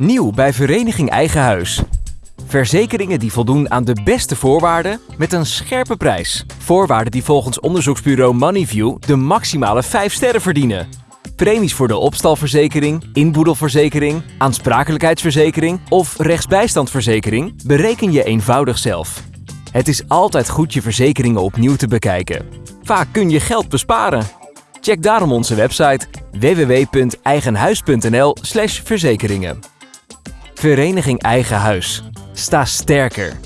Nieuw bij Vereniging Eigen Huis. Verzekeringen die voldoen aan de beste voorwaarden met een scherpe prijs. Voorwaarden die volgens onderzoeksbureau Moneyview de maximale 5 sterren verdienen. Premies voor de opstalverzekering, inboedelverzekering, aansprakelijkheidsverzekering of rechtsbijstandverzekering bereken je eenvoudig zelf. Het is altijd goed je verzekeringen opnieuw te bekijken. Vaak kun je geld besparen. Check daarom onze website www.eigenhuis.nl/verzekeringen. Vereniging Eigen Huis. Sta sterker.